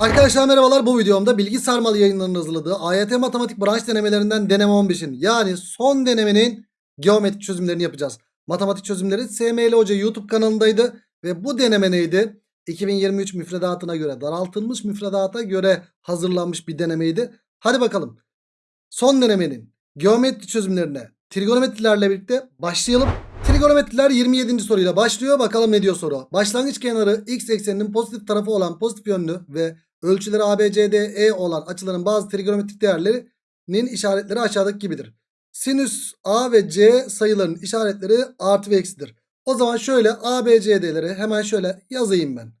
Arkadaşlar merhabalar bu videomda bilgi sarmalı yayınlarının hazırladığı AYT matematik branş denemelerinden deneme 15'in yani son denemenin geometrik çözümlerini yapacağız. Matematik çözümleri SML Hoca YouTube kanalındaydı ve bu deneme neydi? 2023 müfredatına göre daraltılmış müfredata göre hazırlanmış bir denemeydi. Hadi bakalım son denemenin geometri çözümlerine trigonometrilerle birlikte başlayalım. Trigonometriler 27. soruyla başlıyor. Bakalım ne diyor soru. Başlangıç kenarı x ekseninin pozitif tarafı olan pozitif yönlü ve ölçüleri ABCDE olan açıların bazı trigonometrik değerlerinin işaretleri aşağıdaki gibidir. Sinüs A ve C sayılarının işaretleri artı ve eksidir. O zaman şöyle ABCD'leri hemen şöyle yazayım ben.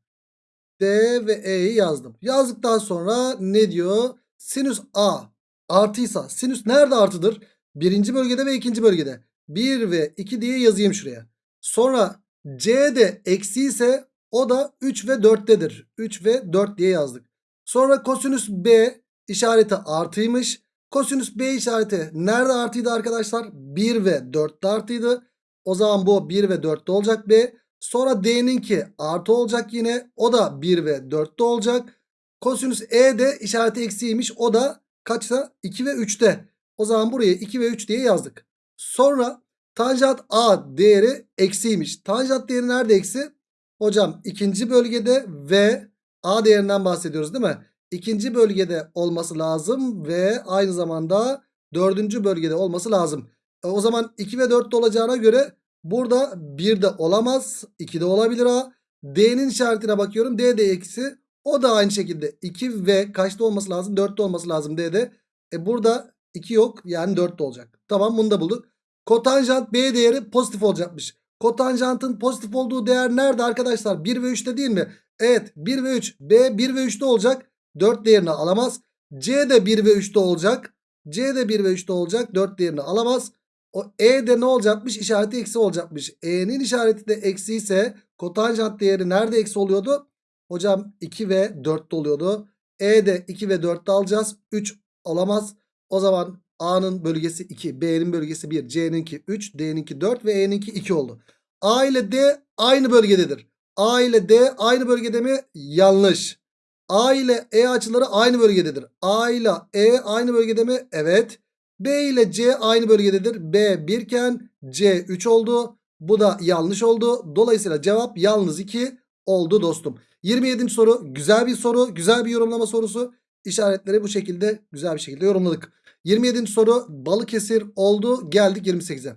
D ve E'yi yazdım. Yazdıktan sonra ne diyor? Sinüs A artıysa sinüs nerede artıdır? Birinci bölgede ve ikinci bölgede. 1 ve 2 diye yazayım şuraya. Sonra C de eksi ise o da 3 ve 4'tedir. 3 ve 4 diye yazdık. Sonra kosinüs B işareti artıymış. Kosinüs B işareti nerede artıydı arkadaşlar? 1 ve 4'te artıydı. O zaman bu 1 ve 4'te olacak B. Sonra D'ninki artı olacak yine. O da 1 ve 4'te olacak. Kosinüs E de işareti eksiymiş. O da kaçta? 2 ve 3'te. O zaman buraya 2 ve 3 diye yazdık. Sonra tanjant A değeri eksiymiş. Tanjant değeri nerede eksi? Hocam ikinci bölgede ve A değerinden bahsediyoruz değil mi? İkinci bölgede olması lazım ve aynı zamanda dördüncü bölgede olması lazım. E, o zaman 2 ve 4'te olacağına göre burada 1 de olamaz. 2 de olabilir A. D'nin işaretine bakıyorum. D de eksi. O da aynı şekilde 2 ve kaçta olması lazım? 4'te olması lazım D'de. E burada 2 yok yani 4'te olacak. Tamam bunu da bulduk. Kotanjant B değeri pozitif olacakmış. Kotanjantın pozitif olduğu değer nerede arkadaşlar? 1 ve 3'te değil mi? Evet 1 ve 3. B 1 ve 3'te olacak. 4 değerini alamaz. C de 1 ve 3'te olacak. C de 1 ve 3'te olacak. 4 değerini alamaz. O E de ne olacakmış? İşareti eksi olacakmış. E'nin işareti de eksi ise kotanjant değeri nerede eksi oluyordu? Hocam 2 ve 4'te oluyordu. E de 2 ve 4'te alacağız. 3 olamaz. O zaman A'nın bölgesi 2, B'nin bölgesi 1, C'ninki 3, D'ninki 4 ve E'ninki 2 oldu. A ile D aynı bölgededir. A ile D aynı bölgede mi? Yanlış. A ile E açıları aynı bölgededir. A ile E aynı bölgede mi? Evet. B ile C aynı bölgededir. B 1 iken C 3 oldu. Bu da yanlış oldu. Dolayısıyla cevap yalnız 2 oldu dostum. 27. soru güzel bir soru. Güzel bir yorumlama sorusu. İşaretleri bu şekilde güzel bir şekilde yorumladık. 27. soru Balıkesir oldu. Geldik 28'e.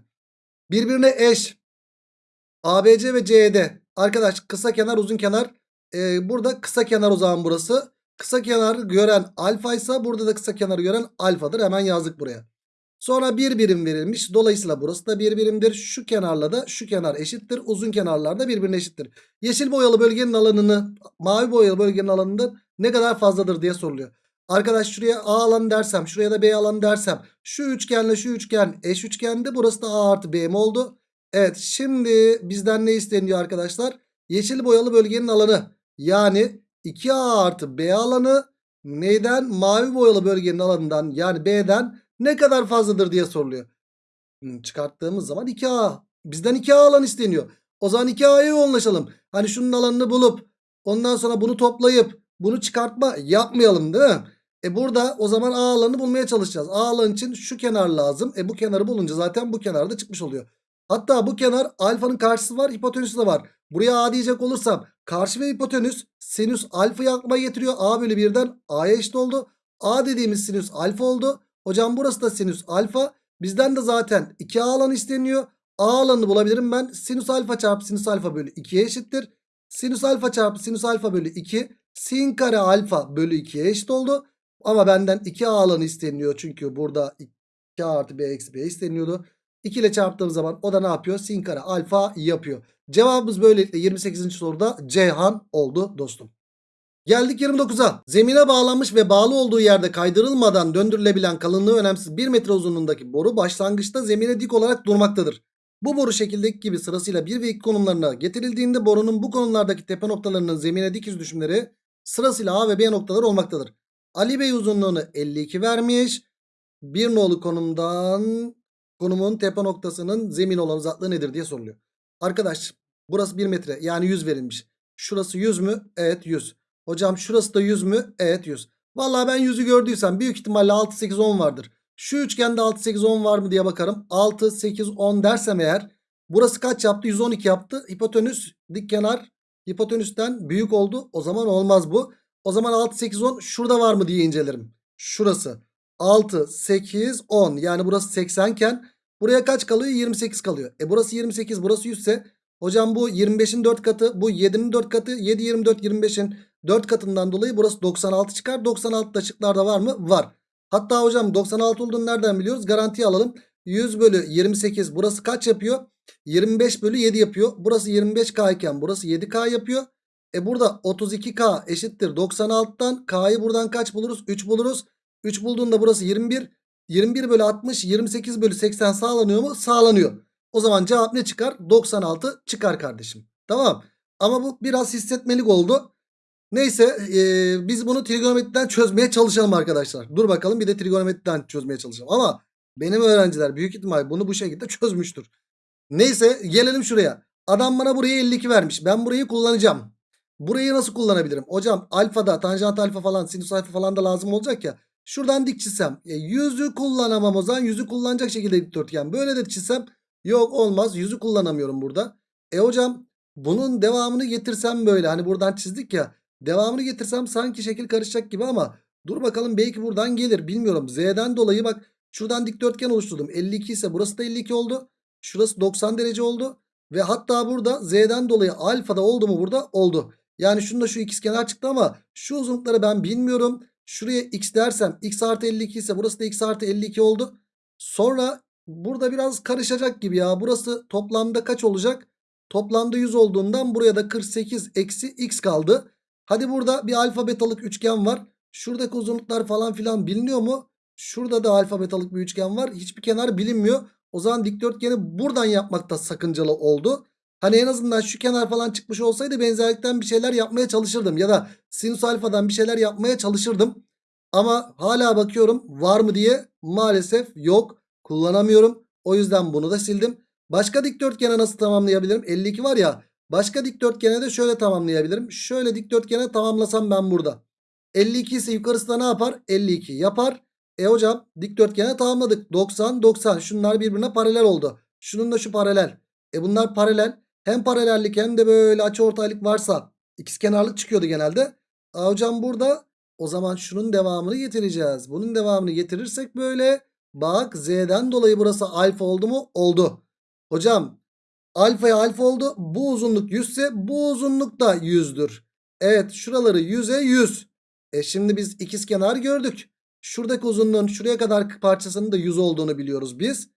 Birbirine eş. ABC ve CED. Arkadaş kısa kenar uzun kenar. Ee, burada kısa kenar o zaman burası. Kısa kenar gören alfa ise burada da kısa kenarı gören alfadır. Hemen yazdık buraya. Sonra bir birim verilmiş. Dolayısıyla burası da bir birimdir. Şu kenarla da şu kenar eşittir. Uzun kenarlar da birbirine eşittir. Yeşil boyalı bölgenin alanını mavi boyalı bölgenin alanından ne kadar fazladır diye soruluyor. Arkadaş şuraya A alanı dersem şuraya da B alanı dersem şu üçgenle şu üçgen eş üçgende burası da A artı B mi oldu? Evet şimdi bizden ne isteniyor arkadaşlar? Yeşil boyalı bölgenin alanı yani 2A artı B alanı neyden? Mavi boyalı bölgenin alanından yani B'den ne kadar fazladır diye soruluyor. Hmm, çıkarttığımız zaman 2A bizden 2A alan isteniyor. O zaman 2A'ya yoğunlaşalım. Hani şunun alanını bulup ondan sonra bunu toplayıp bunu çıkartma yapmayalım değil mi? E burada o zaman A alanını bulmaya çalışacağız. A alan için şu kenar lazım. E bu kenarı bulunca zaten bu kenar da çıkmış oluyor. Hatta bu kenar alfanın karşısı var hipotenüsü de var. Buraya A diyecek olursam karşı ve hipotenüs sinüs alfayı aklıma getiriyor. A bölü 1'den A'ya eşit oldu. A dediğimiz sinüs alfa oldu. Hocam burası da sinüs alfa. Bizden de zaten 2A alan isteniyor. A alanını bulabilirim ben. Sinüs alfa çarpı sinüs alfa bölü 2'ye eşittir. Sinüs alfa çarpı sinüs alfa bölü 2 sin kare alfa bölü 2'ye eşit oldu. Ama benden 2A alanı isteniyor. Çünkü burada 2 artı B eksi B isteniyordu. 2 ile çarptığım zaman o da ne yapıyor? Sin kare alfa yapıyor. Cevabımız böylelikle 28. soruda Ceyhan oldu dostum. Geldik 29'a. Zemine bağlanmış ve bağlı olduğu yerde kaydırılmadan döndürülebilen kalınlığı önemsiz 1 metre uzunluğundaki boru başlangıçta zemine dik olarak durmaktadır. Bu boru şekildeki gibi sırasıyla 1 ve 2 konumlarına getirildiğinde borunun bu konumlardaki tepe noktalarının zemine dik yüz düşümleri sırasıyla A ve B noktaları olmaktadır. Ali Bey uzunluğunu 52 vermiş. Bir nolu konumdan konumun tepe noktasının zemin olan uzaklığı nedir diye soruluyor. Arkadaş burası 1 metre yani 100 verilmiş. Şurası 100 mü? Evet 100. Hocam şurası da 100 mü? Evet 100. Vallahi ben 100'ü gördüysem büyük ihtimalle 6, 8, 10 vardır. Şu üçgende 6, 8, 10 var mı diye bakarım. 6, 8, 10 dersem eğer burası kaç yaptı? 112 yaptı. Hipotenüs dik kenar hipotenüsten büyük oldu. O zaman olmaz bu. O zaman 6, 8, 10 şurada var mı diye incelerim. Şurası. 6, 8, 10 yani burası 80 iken buraya kaç kalıyor? 28 kalıyor. E burası 28 burası 100 ise hocam bu 25'in 4 katı bu 7'nin 4 katı 7, 24, 25'in 4 katından dolayı burası 96 çıkar. 96 da şıklarda var mı? Var. Hatta hocam 96 olduğunu nereden biliyoruz? Garantiye alalım. 100 bölü 28 burası kaç yapıyor? 25 bölü 7 yapıyor. Burası 25K iken burası 7K yapıyor. E burada 32K eşittir 96'dan K'yı buradan kaç buluruz? 3 buluruz. 3 bulduğunda burası 21. 21 bölü 60 28 bölü 80 sağlanıyor mu? Sağlanıyor. O zaman cevap ne çıkar? 96 çıkar kardeşim. Tamam. Ama bu biraz hissetmelik oldu. Neyse e, biz bunu trigonometriden çözmeye çalışalım arkadaşlar. Dur bakalım bir de trigonometriden çözmeye çalışalım. Ama benim öğrenciler büyük ihtimal bunu bu şekilde çözmüştür. Neyse gelelim şuraya. Adam bana burayı 52 vermiş. Ben burayı kullanacağım. Burayı nasıl kullanabilirim? Hocam alfada tanjant alfa falan sinüs alfa falan da lazım olacak ya. Şuradan dik çizsem. E, yüzü kullanamam o zaman. Yüzü kullanacak şekilde dikdörtgen. Böyle de çizsem. Yok olmaz. Yüzü kullanamıyorum burada. E hocam bunun devamını getirsem böyle. Hani buradan çizdik ya. Devamını getirsem sanki şekil karışacak gibi ama. Dur bakalım belki buradan gelir. Bilmiyorum. Z'den dolayı bak. Şuradan dikdörtgen oluşturdum. 52 ise burası da 52 oldu. Şurası 90 derece oldu. Ve hatta burada Z'den dolayı alfada oldu mu burada? Oldu. Yani şunda şu ikizkenar çıktı ama şu uzunlukları ben bilmiyorum. Şuraya x dersem x artı 52 ise burası da x artı 52 oldu. Sonra burada biraz karışacak gibi ya. Burası toplamda kaç olacak? Toplamda 100 olduğundan buraya da 48 eksi x kaldı. Hadi burada bir alfabetalık üçgen var. Şuradaki uzunluklar falan filan biliniyor mu? Şurada da alfabetalık bir üçgen var. Hiçbir kenar bilinmiyor. O zaman dikdörtgeni buradan yapmakta sakıncalı oldu. Hani en azından şu kenar falan çıkmış olsaydı benzerlikten bir şeyler yapmaya çalışırdım. Ya da sinüs alfadan bir şeyler yapmaya çalışırdım. Ama hala bakıyorum var mı diye maalesef yok. Kullanamıyorum. O yüzden bunu da sildim. Başka dikdörtgene nasıl tamamlayabilirim? 52 var ya. Başka dikdörtgene de şöyle tamamlayabilirim. Şöyle dikdörtgene tamamlasam ben burada. 52 ise yukarısı da ne yapar? 52 yapar. E hocam dikdörtgene tamamladık. 90 90 şunlar birbirine paralel oldu. Şunun da şu paralel. E bunlar paralel. Hem paralellik hem de böyle açıortaylık varsa ikizkenarlık çıkıyordu genelde. Aa, hocam burada o zaman şunun devamını getireceğiz. Bunun devamını getirirsek böyle bak z'den dolayı burası alfa oldu mu? Oldu. Hocam alfaya alfa oldu. Bu uzunluk 100 ise bu uzunluk da 100'dür. Evet şuraları 100'e 100. E şimdi biz ikizkenar gördük. Şuradaki uzunluğun şuraya kadar parçasının da 100 olduğunu biliyoruz biz.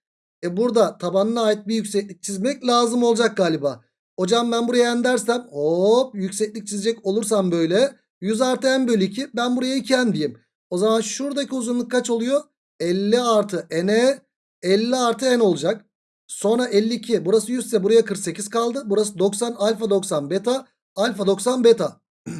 E burada tabanına ait bir yükseklik çizmek lazım olacak galiba. Hocam ben buraya n dersem hop yükseklik çizecek olursam böyle 100 artı n bölü 2 ben buraya 2 n diyeyim. O zaman şuradaki uzunluk kaç oluyor? 50 artı n'e 50 artı n olacak. Sonra 52 burası 100 ise buraya 48 kaldı. Burası 90 alfa 90 beta alfa 90 beta.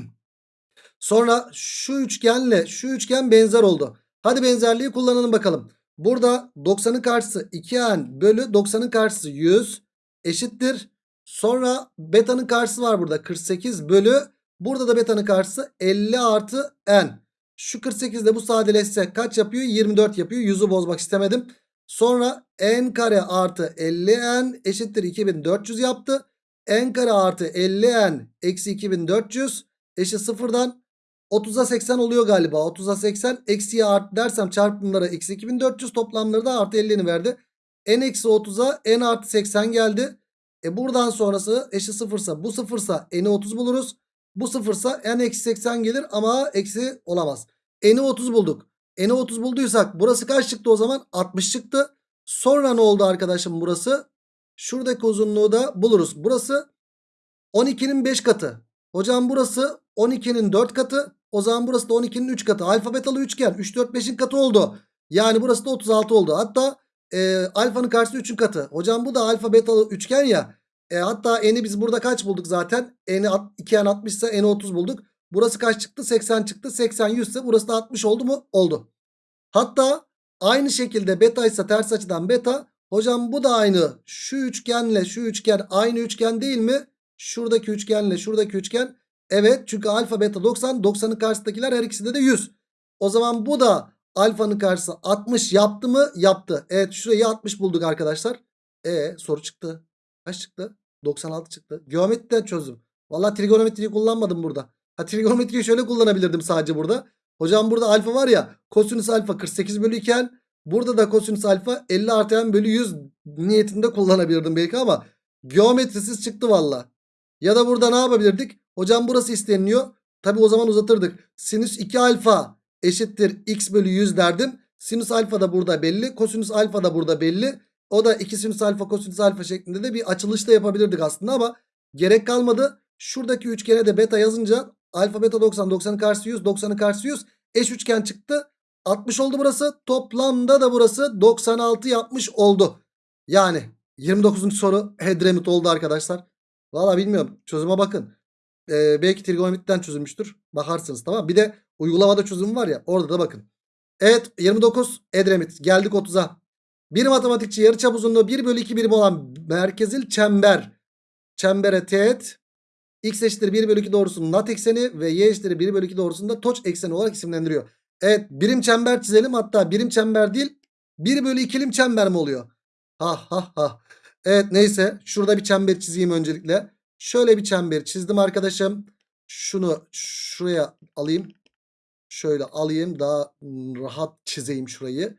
Sonra şu üçgenle şu üçgen benzer oldu. Hadi benzerliği kullanalım bakalım. Burada 90'ın karşısı 2n bölü 90'ın karşısı 100 eşittir. Sonra beta'nın karşısı var burada 48 bölü. Burada da beta'nın karşısı 50 artı n. Şu 48 de bu sadeleşse kaç yapıyor? 24 yapıyor. 100'ü bozmak istemedim. Sonra n kare artı 50n eşittir 2400 yaptı. n kare artı 50n eksi 2400 eşit sıfırdan 30'a 80 oluyor galiba. 30'a 80 eksiye art dersem çarpımlara eksi 2400 toplamları da artı 50'ni verdi. n eksi 30'a n artı 80 geldi. E buradan sonrası eşit sıfırsa bu sıfırsa n'i 30 buluruz. Bu sıfırsa n eksi 80 gelir ama eksi olamaz. n'i 30 bulduk. n'i 30 bulduysak burası kaç çıktı o zaman? 60 çıktı. Sonra ne oldu arkadaşım burası? Şuradaki uzunluğu da buluruz. Burası 12'nin 5 katı. Hocam burası 12'nin 4 katı. O zaman burası da 12'nin 3 katı. Alfabetalı üçgen 3 4 5'in katı oldu. Yani burası da 36 oldu. Hatta e, alfanın karşısı 3'ün katı. Hocam bu da alfa betalı üçgen ya. E, hatta n'i biz burada kaç bulduk zaten? n'i 2n 60 ise n'i 30 bulduk. Burası kaç çıktı? 80 çıktı. 80 100 ise burası da 60 oldu mu? Oldu. Hatta aynı şekilde beta ise ters açıdan beta. Hocam bu da aynı. Şu üçgenle şu üçgen aynı üçgen değil mi? Şuradaki üçgenle şuradaki üçgen Evet çünkü alfa beta 90. 90'ın karşısındakiler her ikisinde de 100. O zaman bu da alfanın karşısı 60 yaptı mı? Yaptı. Evet şurayı 60 bulduk arkadaşlar. E soru çıktı. Kaç çıktı? 96 çıktı. Geometriden çözdüm. Valla trigonometriyi kullanmadım burada. Ha trigonometriyi şöyle kullanabilirdim sadece burada. Hocam burada alfa var ya kosinüs alfa 48 bölü 2 n. Burada da kosinüs alfa 50 artı n bölü 100 niyetinde kullanabilirdim belki ama geometrisiz çıktı valla. Ya da burada ne yapabilirdik? Hocam burası isteniliyor. Tabi o zaman uzatırdık. Sinüs 2 alfa eşittir x bölü 100 derdim. Sinüs alfa da burada belli. Kosinüs alfa da burada belli. O da 2 sinüs alfa kosinüs alfa şeklinde de bir açılışta yapabilirdik aslında ama gerek kalmadı. Şuradaki üçgene de beta yazınca alfa beta 90 90'ın karşısı 100 90'ın karşısı 100 eş üçgen çıktı. 60 oldu burası. Toplamda da burası 96 yapmış oldu. Yani 29. soru Hedremit oldu arkadaşlar. Valla bilmiyorum. Çözüme bakın. Ee, belki trigonometriden çözülmüştür. Bakarsınız tamam. Bir de uygulamada çözüm var ya orada da bakın. Evet 29 Edremit. Geldik 30'a. Bir matematikçi yarıçap uzunluğu 1 bölü 2 birim olan merkezil çember. Çembere teğet. X eşittir 1 bölü 2 doğrusunun lat ekseni ve y eşittir 1 bölü 2 doğrusunda toç ekseni olarak isimlendiriyor. Evet birim çember çizelim. Hatta birim çember değil 1 bölü 2'lim çember mi oluyor? Ha ha ha. Evet neyse şurada bir çember çizeyim öncelikle. Şöyle bir çember çizdim arkadaşım. Şunu şuraya alayım. Şöyle alayım daha rahat çizeyim şurayı.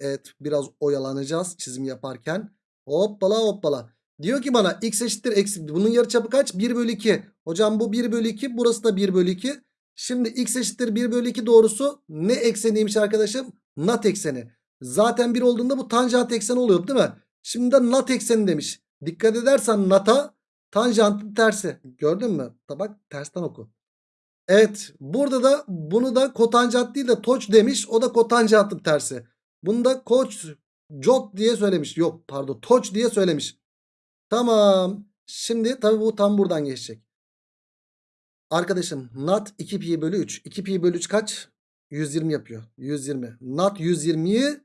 Evet biraz oyalanacağız çizim yaparken. Hoppala hoppala. Diyor ki bana x eşittir eksi. Bunun yarıçapı kaç? 1 bölü 2. Hocam bu 1 bölü 2. Burası da 1 bölü 2. Şimdi x eşittir 1 bölü 2 doğrusu ne ekseniymiş arkadaşım? Nat ekseni. Zaten 1 olduğunda bu tanjant ekseni oluyor değil mi? Şimdi de nat ekseni demiş. Dikkat edersen nata tanjantın tersi. Gördün mü? Bak tersten oku. Evet burada da bunu da kotanjant değil de toç demiş. O da kotanjantın tersi. Bunu da koç jot diye söylemiş. Yok pardon toç diye söylemiş. Tamam. Şimdi tabi bu tam buradan geçecek. Arkadaşım nat 2 pi bölü 3. 2 pi bölü 3 kaç? 120 yapıyor. 120. Nat 120'yi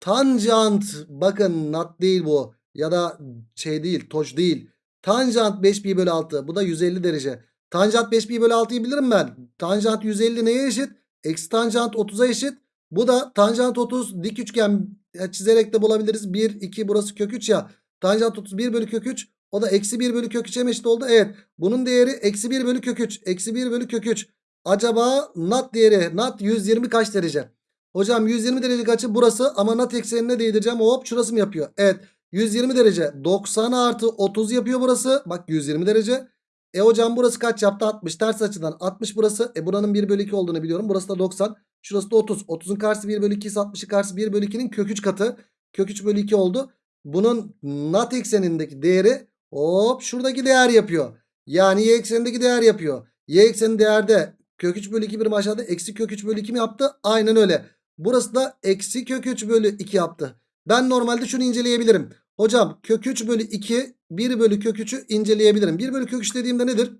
tanjant bakın nat değil bu. Ya da şey değil toç değil. Tanjant 5 pi bölü 6. Bu da 150 derece. Tanjant 5 pi bölü 6'yı bilirim ben. Tanjant 150 neye eşit? Eksi tanjant 30'a eşit. Bu da tanjant 30 dik üçgen çizerek de bulabiliriz. 1, 2 burası kök 3 ya. Tanjant 31 bölü kök 3. O da eksi 1 bölü kök 3'e eşit oldu. Evet. Bunun değeri eksi 1 bölü kök 3. Eksi 1 bölü kök 3. Acaba nat değeri nat 120 kaç derece? Hocam 120 derecelik açı burası ama nat eksenine değdireceğim. Hop şurası mı yapıyor? Evet. 120 derece 90 artı 30 yapıyor burası. Bak 120 derece. E hocam burası kaç yaptı? 60. Ters açıdan 60 burası. E buranın 1 bölü 2 olduğunu biliyorum. Burası da 90. Şurası da 30. 30'un karşısı 1 bölü 2 ise 60'ın karşısı 1 bölü 2'nin kök 3 katı. Kök 3 bölü 2 oldu. Bunun nat eksenindeki değeri hop şuradaki değer yapıyor. Yani y eksenindeki değer yapıyor. Y eksenin değerde kök 3 bölü 2 birim aşağıda eksi kök 3 bölü 2 mi yaptı? Aynen öyle. Burası da eksi kök 3 bölü 2 yaptı. Ben normalde şunu inceleyebilirim. Hocam kök 3 bölü 2 1 bölü kök 3'ü inceleyebilirim. 1 bölü kök 3 dediğimde nedir?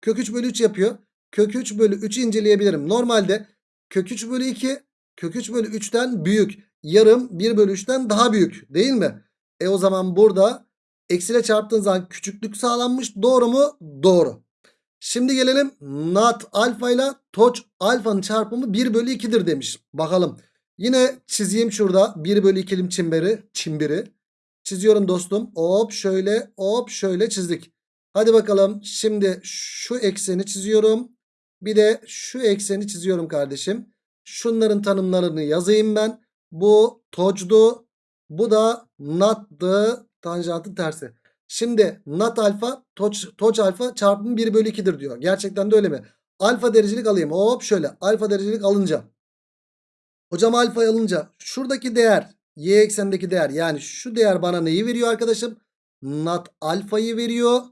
Kök 3 bölü 3 yapıyor. Kök 3 bölü 3'ü inceleyebilirim. Normalde kök 3 bölü 2 kök 3 bölü 3'ten büyük. Yarım 1 bölü 3'ten daha büyük değil mi? E o zaman burada eksiyle çarptığın zaman küçüklük sağlanmış. Doğru mu? Doğru. Şimdi gelelim nat alfa ile toç alfanın çarpımı 1 bölü 2'dir demiş. Bakalım. Yine çizeyim şurada 1 bölü 2'lim çimberi. Çimbiri. Çiziyorum dostum. Hop şöyle hop şöyle çizdik. Hadi bakalım. Şimdi şu ekseni çiziyorum. Bir de şu ekseni çiziyorum kardeşim. Şunların tanımlarını yazayım ben. Bu tocdu. Bu da nattı. Tanjantın tersi. Şimdi nat alfa toç, toç alfa çarpımı 1 bölü 2'dir diyor. Gerçekten de öyle mi? Alfa derecelik alayım. Hop şöyle. Alfa derecelik alınca. Hocam alfa alınca şuradaki değer y eksenindeki değer yani şu değer bana neyi veriyor arkadaşım? Nat alfayı veriyor.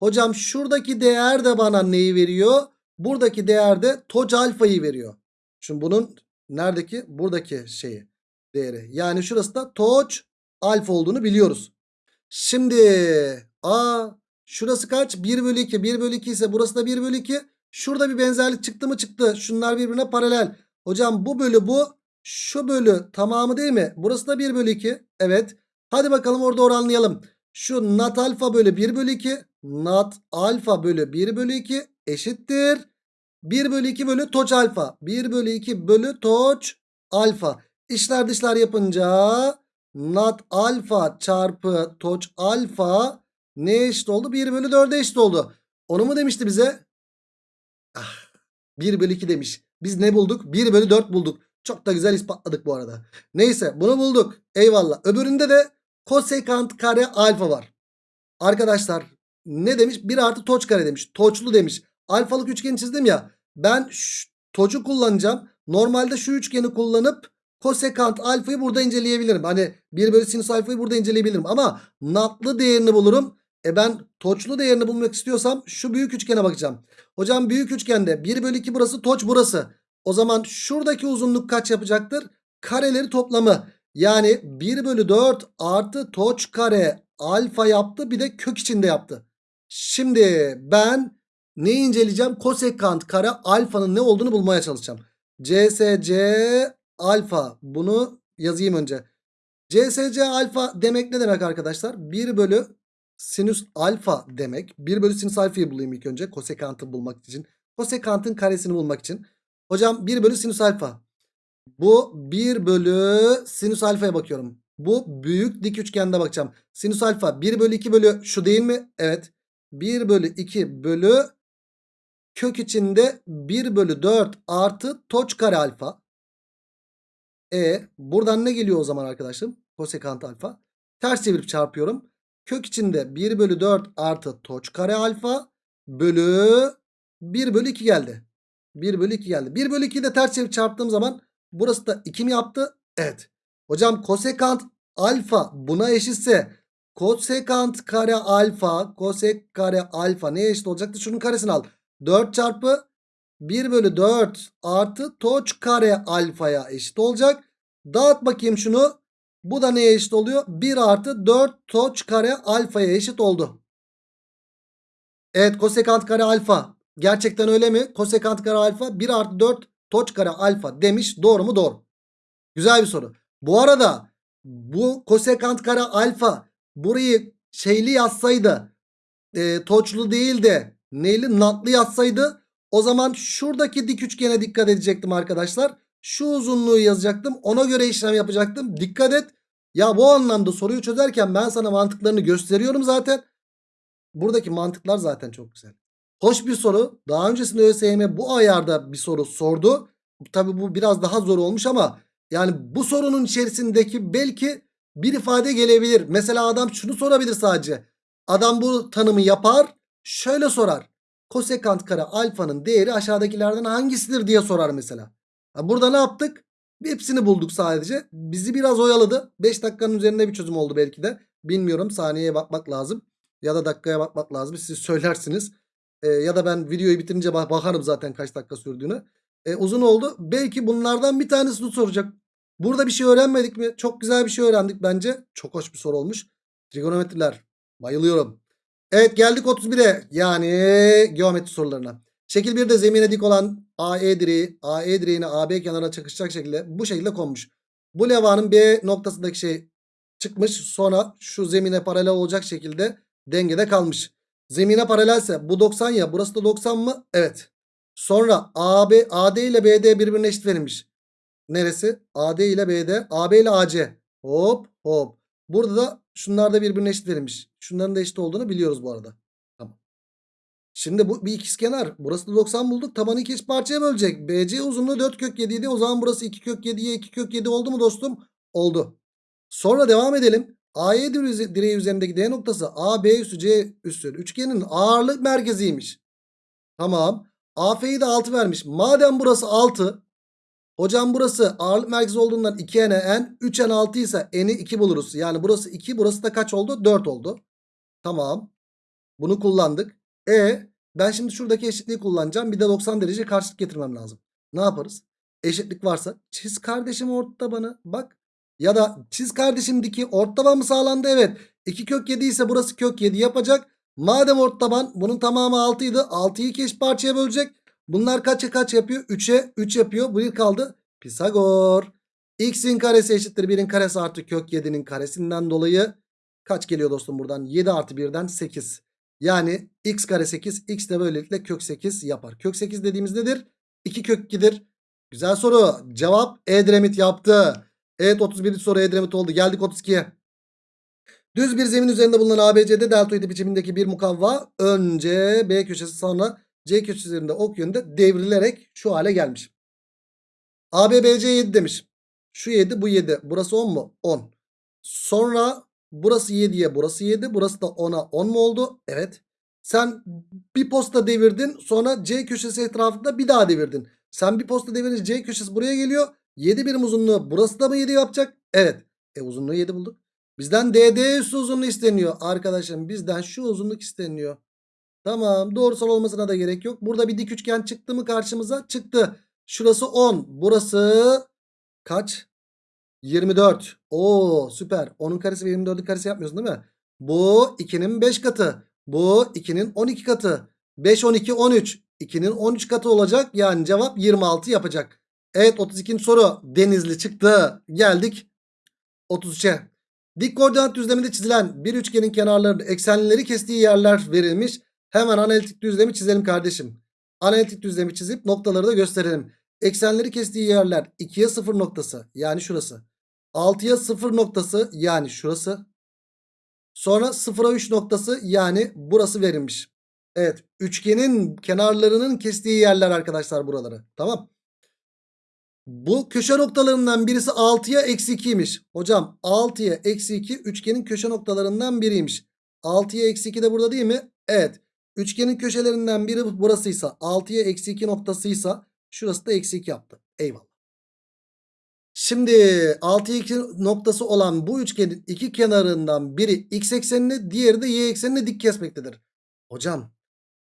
Hocam şuradaki değer de bana neyi veriyor? Buradaki değer de toc alfayı veriyor. Şimdi bunun neredeki? Buradaki şeyi değeri. Yani şurası da toc alfa olduğunu biliyoruz. Şimdi a şurası kaç? 1 bölü 2. 1 bölü 2 ise burası da 1 bölü 2. Şurada bir benzerlik çıktı mı çıktı. Şunlar birbirine paralel. Hocam bu bölü bu şu bölü tamamı değil mi? Burası da 1 bölü 2. Evet. Hadi bakalım orada oranlayalım. Şu nat alfa bölü 1 bölü 2. Nat alfa bölü 1 bölü 2 eşittir. 1 bölü 2 bölü toç alfa. 1 bölü 2 bölü toç alfa. İşler dışlar yapınca nat alfa çarpı toç alfa ne eşit oldu? 1 bölü 4'e eşit oldu. Onu mu demişti bize? Ah, 1 bölü 2 demiş. Biz ne bulduk? 1 bölü 4 bulduk. Çok da güzel ispatladık bu arada. Neyse bunu bulduk. Eyvallah. Öbüründe de kosekant kare alfa var. Arkadaşlar ne demiş? 1 artı toç kare demiş. Toçlu demiş. Alfalık üçgeni çizdim ya. Ben toçu kullanacağım. Normalde şu üçgeni kullanıp kosekant alfayı burada inceleyebilirim. Hani 1 bölü sinüs alfayı burada inceleyebilirim. Ama natlı değerini bulurum. E ben toçlu değerini bulmak istiyorsam şu büyük üçgene bakacağım. Hocam büyük üçgende 1 bölü 2 burası toç burası. O zaman şuradaki uzunluk kaç yapacaktır? Kareleri toplamı. Yani 1 bölü 4 artı toç kare alfa yaptı bir de kök içinde yaptı. Şimdi ben ne inceleyeceğim? Kosekant kare alfanın ne olduğunu bulmaya çalışacağım. CSC alfa bunu yazayım önce. CSC alfa demek ne demek arkadaşlar? 1 bölü sinüs alfa demek. 1 bölü sinüs alfayı bulayım ilk önce. Kosekantı bulmak için. Kosekantın karesini bulmak için. Hocam 1 bölü sinüs alfa. Bu 1 bölü sinüs alfaya bakıyorum. Bu büyük dik üçgende bakacağım. Sinüs alfa 1 bölü 2 bölü şu değil mi? Evet. 1 bölü 2 bölü kök içinde 1 bölü 4 artı toç kare alfa. E buradan ne geliyor o zaman arkadaşım? Kosekant alfa. Ters çevirip çarpıyorum. Kök içinde 1 bölü 4 artı toç kare alfa bölü 1 bölü 2 geldi. 1 bölü 2 geldi. 1 bölü 2'yi de ters çevirip çarptığım zaman burası da 2 mi yaptı? Evet. Hocam kosekant alfa buna eşitse kosekant kare alfa kosek kare alfa neye eşit olacaktı? Şunun karesini al. 4 çarpı 1 bölü 4 artı toç kare alfaya eşit olacak. Dağıt bakayım şunu. Bu da neye eşit oluyor? 1 artı 4 toç kare alfaya eşit oldu. Evet kosekant kare alfa. Gerçekten öyle mi? Kosekant kare alfa 1 artı 4 toç kare alfa demiş. Doğru mu? Doğru. Güzel bir soru. Bu arada bu kosekant kare alfa burayı şeyli yazsaydı e, toçlu değil de neyli natlı yazsaydı o zaman şuradaki dik üçgene dikkat edecektim arkadaşlar. Şu uzunluğu yazacaktım. Ona göre işlem yapacaktım. Dikkat et. Ya bu anlamda soruyu çözerken ben sana mantıklarını gösteriyorum zaten. Buradaki mantıklar zaten çok güzel. Hoş bir soru. Daha öncesinde ÖSYM bu ayarda bir soru sordu. Tabi bu biraz daha zor olmuş ama yani bu sorunun içerisindeki belki bir ifade gelebilir. Mesela adam şunu sorabilir sadece. Adam bu tanımı yapar. Şöyle sorar. Kosekant kare alfanın değeri aşağıdakilerden hangisidir diye sorar mesela. Burada ne yaptık? Hepsini bulduk sadece. Bizi biraz oyaladı. 5 dakikanın üzerinde bir çözüm oldu belki de. Bilmiyorum saniyeye bakmak lazım. Ya da dakikaya bakmak lazım. Siz söylersiniz. Ee, ya da ben videoyu bitirince bak- bakarım zaten kaç dakika sürdüğünü. Ee, uzun oldu. Belki bunlardan bir tanesini soracak. Burada bir şey öğrenmedik mi? Çok güzel bir şey öğrendik bence. Çok hoş bir soru olmuş. Trigonometriler. Bayılıyorum. Evet geldik 31'e. Yani geometri sorularına. Şekil 1'de zemine dik olan AE direği AE direğine AB kenarına çakışacak şekilde bu şekilde konmuş. Bu levanın B noktasındaki şey çıkmış. Sonra şu zemine paralel olacak şekilde dengede kalmış. Zemine paralelse bu 90 ya burası da 90 mı? Evet. Sonra AB, AD ile BD birbirine eşit verilmiş. Neresi? AD ile BD. AB ile AC. Hop hop. Burada da şunlar da birbirine eşit verilmiş. Şunların da eşit olduğunu biliyoruz bu arada. Tamam. Şimdi bu bir ikizkenar. Burası da 90 bulduk. Tabanı iki eşit parçaya bölecek. BC uzunluğu 4 kök 7 idi. O zaman burası 2 kök 7'ye 2 kök 7 oldu mu dostum? Oldu. Sonra devam edelim. AE direği üzerindeki D noktası AB üssü C üssü üçgenin ağırlık merkeziymiş. Tamam. AF'yi de 6 vermiş. Madem burası 6 Hocam burası ağırlık merkezi olduğundan 2n n 3n 6 ise n'i 2 buluruz. Yani burası 2 burası da kaç oldu? 4 oldu. Tamam. Bunu kullandık. E ben şimdi şuradaki eşitliği kullanacağım. Bir de 90 derece karşılık getirmem lazım. Ne yaparız? Eşitlik varsa çiz kardeşim ortabanı bak. Ya da çiz kardeşim diki ortaban mı sağlandı? Evet. 2 kök 7 ise burası kök 7 yapacak. Madem ortaban bunun tamamı 6 idi. 6'yı iki parçaya bölecek. Bunlar kaça kaç yapıyor? 3'e 3 yapıyor. Bu kaldı. Pisagor. X'in karesi eşittir 1'in karesi artı kök 7'nin karesinden dolayı kaç geliyor dostum buradan? 7 artı 1'den 8. Yani x kare 8 x de böylelikle kök 8 yapar. Kök 8 dediğimiz nedir? 2 kök 2'dir. Güzel soru. Cevap Edremit yaptı. Evet 31. soru Edremit oldu. Geldik 32'ye. Düz bir zemin üzerinde bulunan ABC'de deltoid biçimindeki bir mukavva önce B köşesi sonra C köşesi üzerinde ok yönünde devrilerek şu hale gelmiş. ABBC 7 demiş. Şu 7 bu 7. Burası 10 mu? 10. Sonra burası 7'ye burası 7. Burası da 10'a 10 mu oldu? Evet. Sen bir posta devirdin. Sonra C köşesi etrafında bir daha devirdin. Sen bir posta devirince C köşesi buraya geliyor. 7 birim uzunluğu burası da mı 7 yapacak? Evet. E uzunluğu 7 bulduk. Bizden DD üstü uzunluğu isteniyor. Arkadaşım bizden şu uzunluk isteniyor. Tamam doğrusal olmasına da gerek yok. Burada bir dik üçgen çıktı mı karşımıza? Çıktı. Şurası 10. Burası kaç? 24. Oo süper. 10'un karesi ve 24'ün karesi yapmıyorsun değil mi? Bu 2'nin 5 katı. Bu 2'nin 12 katı. 5, 12, 13. 2'nin 13 katı olacak. Yani cevap 26 yapacak. Evet 32. soru. Denizli çıktı. Geldik 33'e. Dik koordinat düzleminde çizilen bir üçgenin kenarlarının eksenleri kestiği yerler verilmiş. Hemen analitik düzlemi çizelim kardeşim. Analitik düzlemi çizip noktaları da gösterelim. Eksenleri kestiği yerler 2'ye 0 noktası yani şurası. 6'ya 0 noktası yani şurası. Sonra 0'a 3 noktası yani burası verilmiş. Evet üçgenin kenarlarının kestiği yerler arkadaşlar buraları. Tamam. Bu köşe noktalarından birisi 6'ya eksi 2'ymiş. Hocam 6'ya eksi 2 üçgenin köşe noktalarından biriymiş. 6'ya eksi 2 de burada değil mi? Evet. Üçgenin köşelerinden biri burasıysa 6'ya eksi 2 noktasıysa şurası da eksi 2 yaptı. Eyvallah. Şimdi 6'ya 2 noktası olan bu üçgenin iki kenarından biri x eksenini diğeri de y eksenini dik kesmektedir. Hocam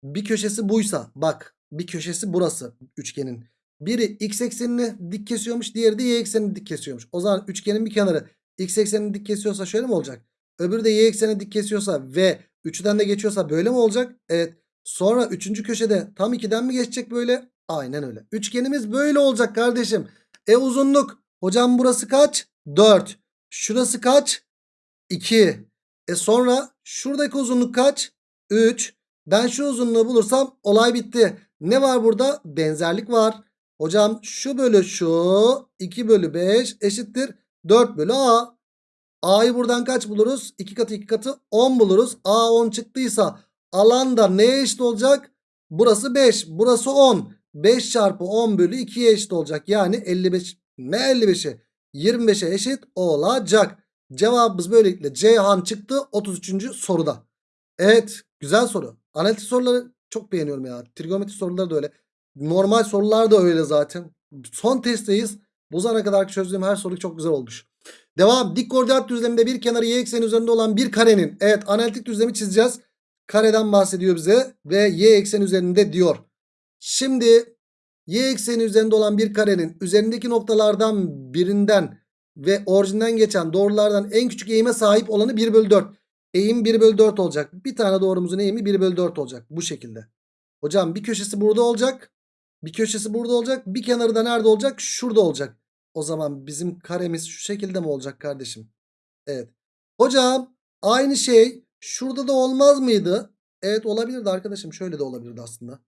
bir köşesi buysa bak bir köşesi burası üçgenin. Biri x eksenini dik kesiyormuş diğeri de y eksenini dik kesiyormuş. O zaman üçgenin bir kenarı x eksenini dik kesiyorsa şöyle mi olacak? Öbürü de y eksenini dik kesiyorsa ve 3'den de geçiyorsa böyle mi olacak? Evet. Sonra üçüncü köşede tam 2'den mi geçecek böyle? Aynen öyle. Üçgenimiz böyle olacak kardeşim. E uzunluk. Hocam burası kaç? 4. Şurası kaç? 2. E sonra şuradaki uzunluk kaç? 3. Ben şu uzunluğu bulursam olay bitti. Ne var burada? Benzerlik var. Hocam şu bölü şu 2 bölü 5 eşittir 4 bölü A. A'yı buradan kaç buluruz? 2 katı 2 katı 10 buluruz. A 10 çıktıysa alanda neye eşit olacak? Burası 5 burası 10. 5 çarpı 10 bölü 2'ye eşit olacak. Yani 55 ne 55'e 25'e eşit olacak. Cevabımız böylelikle Ceyhan çıktı 33. soruda. Evet güzel soru. Analitik soruları çok beğeniyorum ya. Trigonometri soruları da öyle. Normal sorular da öyle zaten. Son testteyiz. Bu zamana kadar çözdüğüm her soru çok güzel olmuş. Devam. Dik koordinat düzleminde bir kenarı y ekseni üzerinde olan bir karenin. Evet analitik düzlemi çizeceğiz. Kareden bahsediyor bize. Ve y ekseni üzerinde diyor. Şimdi y ekseni üzerinde olan bir karenin üzerindeki noktalardan birinden ve orijinden geçen doğrulardan en küçük eğime sahip olanı 1 bölü 4. Eğim 1 bölü 4 olacak. Bir tane doğrumuzun eğimi 1 bölü 4 olacak. Bu şekilde. Hocam bir köşesi burada olacak. Bir köşesi burada olacak. Bir kenarı da nerede olacak? Şurada olacak. O zaman bizim karemiz şu şekilde mi olacak kardeşim? Evet. Hocam aynı şey şurada da olmaz mıydı? Evet olabilirdi arkadaşım. Şöyle de olabilirdi aslında.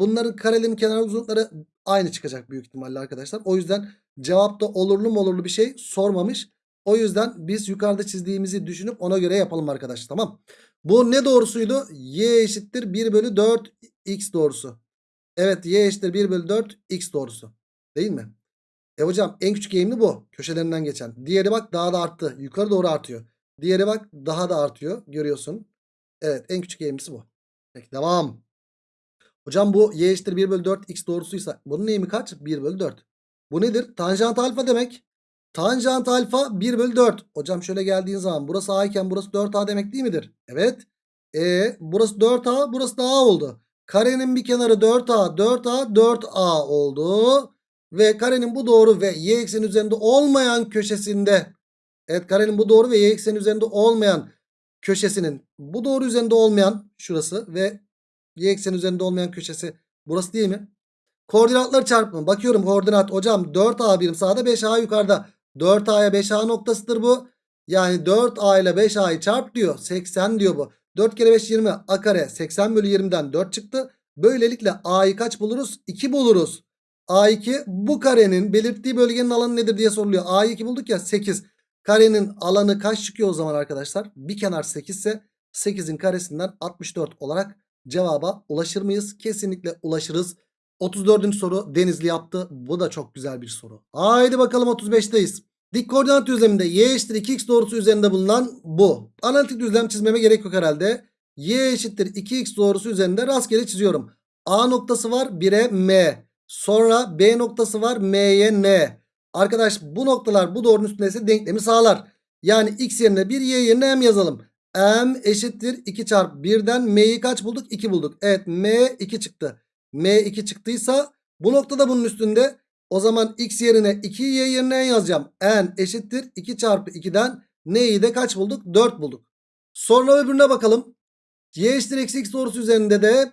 Bunların karelerin kenar uzunlukları aynı çıkacak büyük ihtimalle arkadaşlar. O yüzden cevapta olurlu mu olurlu bir şey sormamış. O yüzden biz yukarıda çizdiğimizi düşünüp ona göre yapalım arkadaşlar. Tamam. Bu ne doğrusuydu? Y eşittir 1 bölü 4 x doğrusu. Evet y eşittir 1 bölü 4 x doğrusu. Değil mi? E hocam en küçük eğimli bu. Köşelerinden geçen. Diğeri bak daha da arttı. Yukarı doğru artıyor. Diğeri bak daha da artıyor. Görüyorsun. Evet en küçük eğimlisi bu. Peki devam. Hocam bu y eşittir 1 bölü 4 x doğrusuysa bunun eğimi kaç? 1 bölü 4. Bu nedir? Tanjant alfa demek. Tanjant alfa 1 bölü 4. Hocam şöyle geldiğin zaman burası a iken burası 4a demek değil midir? Evet. E burası 4a burası da a oldu. Karenin bir kenarı 4a 4a 4a oldu. Ve karenin bu doğru ve y ekseni üzerinde olmayan köşesinde. Evet karenin bu doğru ve y ekseni üzerinde olmayan köşesinin bu doğru üzerinde olmayan şurası ve y ekseni üzerinde olmayan köşesi burası değil mi? Koordinatlar çarpımı. Bakıyorum koordinat hocam 4a birim sağda 5a yukarıda. 4a'ya 5a noktasıdır bu. Yani 4a ile 5a'yı çarp diyor. 80 diyor bu. 4 kere 5 20 a kare 80 bölü 20'den 4 çıktı. Böylelikle a'yı kaç buluruz? 2 buluruz. A2 bu karenin belirttiği bölgenin alanı nedir diye soruluyor. A'yı 2 bulduk ya 8. Karenin alanı kaç çıkıyor o zaman arkadaşlar? Bir kenar 8 ise 8'in karesinden 64 olarak cevaba ulaşır mıyız? Kesinlikle ulaşırız. 34. soru Denizli yaptı. Bu da çok güzel bir soru. Haydi bakalım 35'teyiz. Dik koordinat düzleminde y eşittir 2x doğrusu üzerinde bulunan bu. Analitik düzlem çizmeme gerek yok herhalde. y eşittir 2x doğrusu üzerinde rastgele çiziyorum. A noktası var 1'e m. Sonra B noktası var m'ye n. Arkadaş bu noktalar bu doğrunun üstündeyse denklemi sağlar. Yani x yerine 1 y yerine m yazalım. m eşittir 2 çarpı 1'den m'yi kaç bulduk? 2 bulduk. Evet m 2 çıktı. m 2 çıktıysa bu noktada bunun üstünde o zaman x yerine 2y yerine n yazacağım. n eşittir 2 çarpı 2'den n'yi de kaç bulduk? 4 bulduk. Sonra öbürüne bakalım. y eşittir eksi x doğrusu üzerinde de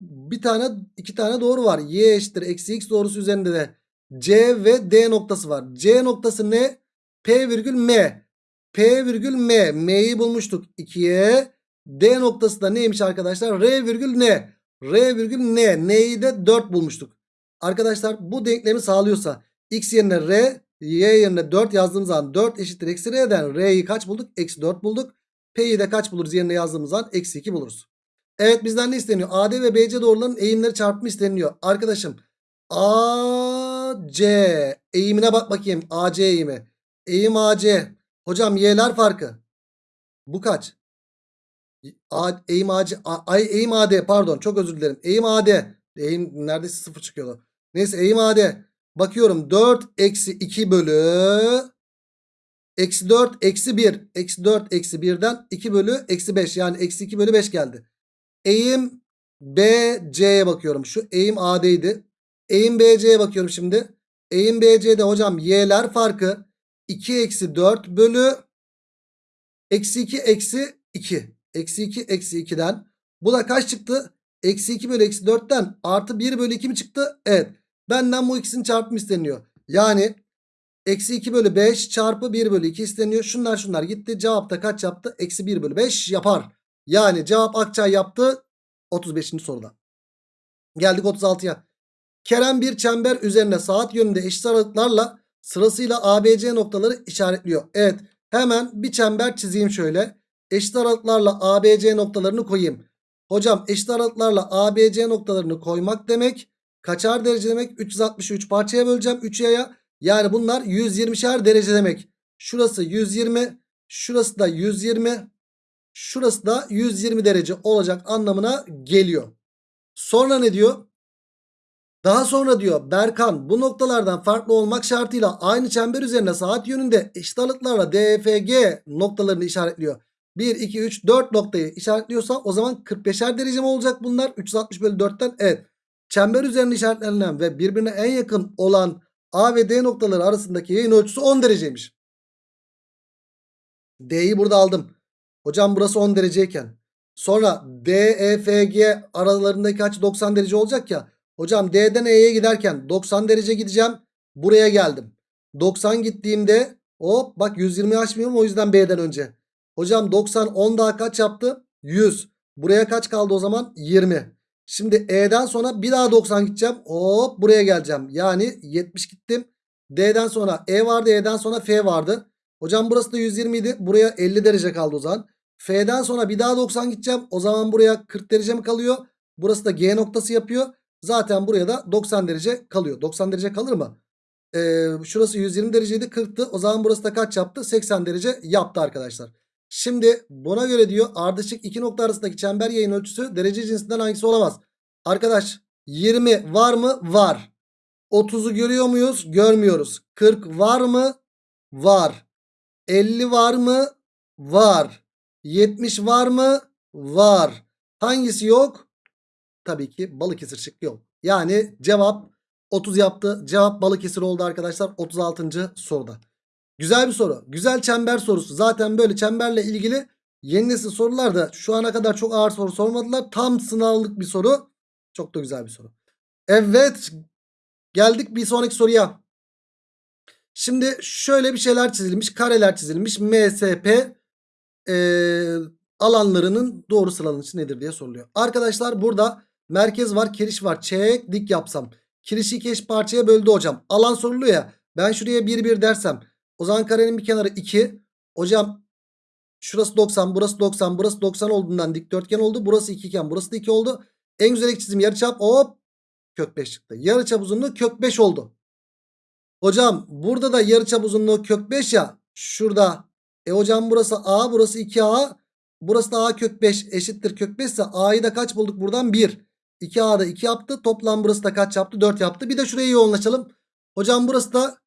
bir tane iki tane doğru var. y eşittir eksi x doğrusu üzerinde de c ve d noktası var. c noktası ne? p virgül m. p virgül m. m'yi bulmuştuk 2'ye. d noktası da neymiş arkadaşlar? r virgül n. r virgül n. n'yi de 4 bulmuştuk. Arkadaşlar bu denklemi sağlıyorsa x yerine r y yerine 4 yazdığımız zaman 4 eşittir eksi r'den r'yi kaç bulduk? Eksi 4 bulduk. P'yi de kaç buluruz yerine yazdığımız zaman? Eksi 2 buluruz. Evet bizden ne isteniyor? AD ve BC doğruların eğimleri çarpımı isteniyor. Arkadaşım AC eğimine bak bakayım. AC eğimi. Eğim AC. Hocam y'ler farkı. Bu kaç? A, eğim AC. Ay, eğim AD pardon çok özür dilerim. Eğim AD. Eğim neredeyse sıfır çıkıyordu. Neyse eğim AD. Bakıyorum 4 eksi 2 bölü eksi 4 eksi 1. Eksi 4 eksi 1'den 2 bölü eksi 5. Yani eksi 2 bölü 5 geldi. Eğim BC'ye bakıyorum. Şu eğim AD'ydi. Eğim BC'ye bakıyorum şimdi. Eğim BC'de hocam y'ler farkı 2 eksi 4 bölü eksi 2 eksi 2. Eksi 2 eksi 2'den. Bu da kaç çıktı? Eksi 2 bölü eksi 4'ten artı 1 bölü 2 mi çıktı? Evet. Benden bu ikisinin çarpımı isteniyor. Yani eksi 2 bölü 5 çarpı 1 bölü 2 isteniyor. Şunlar şunlar gitti. Cevapta kaç yaptı? Eksi 1 bölü 5 yapar. Yani cevap Akçay yaptı 35. soruda. Geldik 36'ya. Kerem bir çember üzerine saat yönünde eşit aralıklarla sırasıyla ABC noktaları işaretliyor. Evet hemen bir çember çizeyim şöyle. Eşit aralıklarla ABC noktalarını koyayım. Hocam eşit aralıklarla ABC noktalarını koymak demek kaçar derece demek? 363 parçaya böleceğim 3 yaya. Yani bunlar 120'şer derece demek. Şurası 120, şurası da 120, şurası da 120 derece olacak anlamına geliyor. Sonra ne diyor? Daha sonra diyor Berkan bu noktalardan farklı olmak şartıyla aynı çember üzerine saat yönünde eşit aralıklarla DFG noktalarını işaretliyor. 1, 2, 3, 4 noktayı işaretliyorsa o zaman 45'er derece mi olacak bunlar? 360 bölü 4'ten evet. Çember üzerinde işaretlenen ve birbirine en yakın olan A ve D noktaları arasındaki yayın ölçüsü 10 dereceymiş. D'yi burada aldım. Hocam burası 10 dereceyken. Sonra DEFG aralarındaki açı 90 derece olacak ya. Hocam D'den E'ye giderken 90 derece gideceğim. Buraya geldim. 90 gittiğimde hop bak 120 açmıyorum o yüzden B'den önce. Hocam 90 10 daha kaç yaptı? 100. Buraya kaç kaldı o zaman? 20. Şimdi E'den sonra bir daha 90 gideceğim. Hop buraya geleceğim. Yani 70 gittim. D'den sonra E vardı. E'den sonra F vardı. Hocam burası da 120 idi. Buraya 50 derece kaldı o zaman. F'den sonra bir daha 90 gideceğim. O zaman buraya 40 derece mi kalıyor? Burası da G noktası yapıyor. Zaten buraya da 90 derece kalıyor. 90 derece kalır mı? Ee, şurası 120 dereceydi 40'tı. O zaman burası da kaç yaptı? 80 derece yaptı arkadaşlar. Şimdi buna göre diyor ardışık iki nokta arasındaki çember yayın ölçüsü derece cinsinden hangisi olamaz? Arkadaş 20 var mı? Var. 30'u görüyor muyuz? Görmüyoruz. 40 var mı? Var. 50 var mı? Var. 70 var mı? Var. Hangisi yok? Tabii ki Balıkesir şıkkı yok. Yani cevap 30 yaptı. Cevap Balıkesir oldu arkadaşlar 36. soruda. Güzel bir soru. Güzel çember sorusu. Zaten böyle çemberle ilgili yeni nesil sorularda şu ana kadar çok ağır soru sormadılar. Tam sınavlık bir soru. Çok da güzel bir soru. Evet. Geldik bir sonraki soruya. Şimdi şöyle bir şeyler çizilmiş. Kareler çizilmiş. MSP ee, alanlarının doğru sıralanışı nedir diye soruluyor. Arkadaşlar burada merkez var kiriş var. Çek dik yapsam. Kirişi iki eş parçaya böldü hocam. Alan soruluyor ya. Ben şuraya 1 1 dersem. O zaman karenin bir kenarı 2. Hocam şurası 90 burası 90 burası 90 olduğundan dikdörtgen oldu. Burası 2 iken burası da 2 oldu. En güzel çizim yarıçap hop kök 5 çıktı. Yarıçap uzunluğu kök 5 oldu. Hocam burada da yarıçap uzunluğu kök 5 ya. Şurada. E hocam burası A burası 2A. Burası da A kök 5 eşittir kök 5 ise A'yı da kaç bulduk buradan? 1. 2A'da 2 yaptı. Toplam burası da kaç yaptı? 4 yaptı. Bir de şuraya yoğunlaşalım. Hocam burası da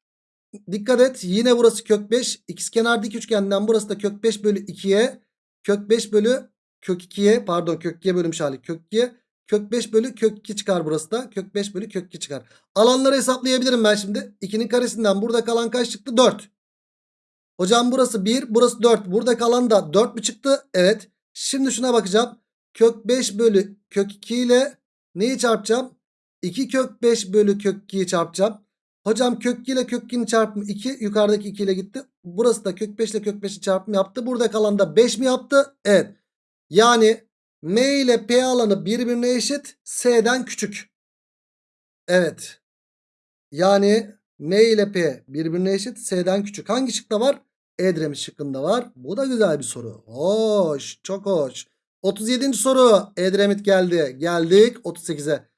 dikkat et. Yine burası kök 5. İkizkenar dik üçgenden burası da kök 5 bölü 2'ye. Kök 5 bölü kök 2'ye pardon kök 2'ye bölünmüş hali kök 2'ye. Kök 5 bölü kök 2 çıkar burası da. Kök 5 bölü kök 2 çıkar. Alanları hesaplayabilirim ben şimdi. 2'nin karesinden burada kalan kaç çıktı? 4. Hocam burası 1 burası 4. Burada kalan da 4 mü çıktı? Evet. Şimdi şuna bakacağım. Kök 5 bölü kök 2 ile neyi çarpacağım? 2 kök 5 bölü kök 2'yi çarpacağım. Hocam kök 2 ile kök 2'nin çarpımı 2. Yukarıdaki 2 ile gitti. Burası da kök 5 ile kök 5'i çarpımı yaptı. Burada kalan da 5 mi yaptı? Evet. Yani M ile P alanı birbirine eşit. S'den küçük. Evet. Yani M ile P birbirine eşit. S'den küçük. Hangi şıkta var? Edremit şıkkında var. Bu da güzel bir soru. Hoş. Çok hoş. 37. soru. Edremit geldi. Geldik 38'e.